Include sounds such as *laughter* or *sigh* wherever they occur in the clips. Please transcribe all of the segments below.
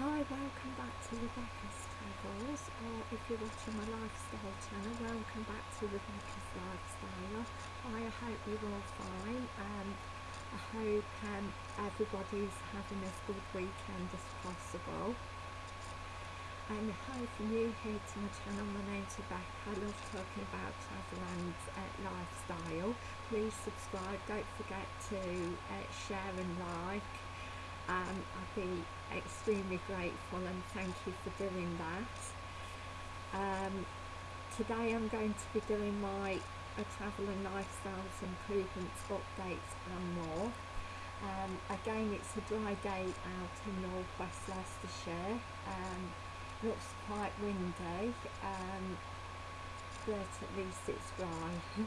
Hi, welcome back to Rebecca's Travels, or if you're watching my lifestyle channel, welcome back to Rebecca's Lifestyle. I hope you're all fine. Um, I hope um, everybody's having as good weekend as possible. And hi, if you're new here to my channel, my name's Rebecca. I love talking about travel and uh, lifestyle. Please subscribe, don't forget to uh, share and um, I'd be extremely grateful and thank you for doing that. Um, today I'm going to be doing my uh, travel and lifestyles improvements updates and more. Um, again it's a dry day out in northwest Leicestershire. Um, looks quite windy um, but at least it's dry *laughs*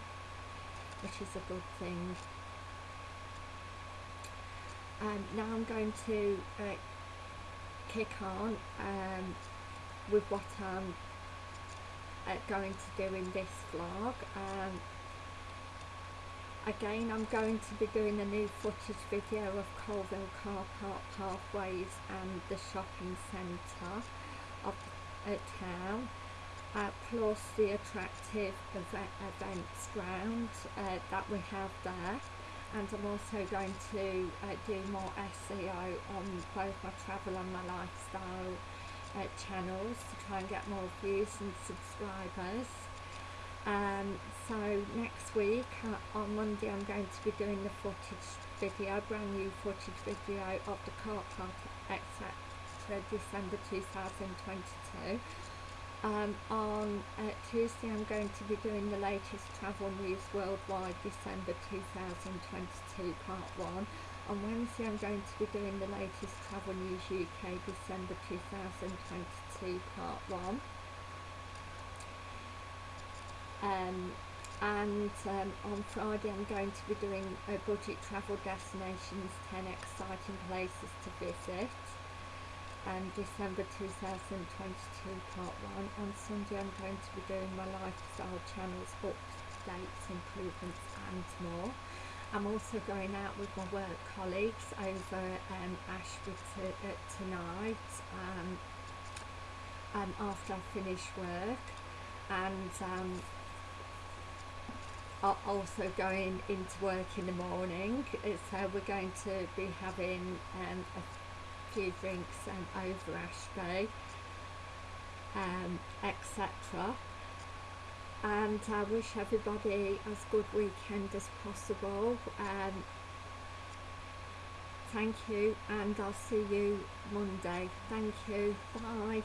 which is a good thing. Um, now I'm going to uh, kick on um, with what I'm uh, going to do in this vlog. Um, again I'm going to be doing a new footage video of Coalville Car Park Pathways and the shopping centre of uh, town. Uh, plus the attractive event, events ground uh, that we have there and I'm also going to uh, do more SEO on both my travel and my lifestyle uh, channels to try and get more views and subscribers. Um, so next week uh, on Monday I'm going to be doing the footage video, brand new footage video of the car park etc December 2022 um, on uh, Tuesday I'm going to be doing the latest travel news worldwide December 2022 part 1. On Wednesday I'm going to be doing the latest travel news UK December 2022 part 1. Um, and um, on Friday I'm going to be doing a budget travel destinations 10 exciting places to visit and December 2022 part 1 on Sunday I'm going to be doing my lifestyle channels updates, improvements and more. I'm also going out with my work colleagues over um, Ashford uh, tonight um, um, after I finish work. And um, also going into work in the morning. So we're going to be having um, a few drinks um, over Ashby, um, etc. And I wish everybody as good weekend as possible. Um, thank you and I'll see you Monday. Thank you. Bye.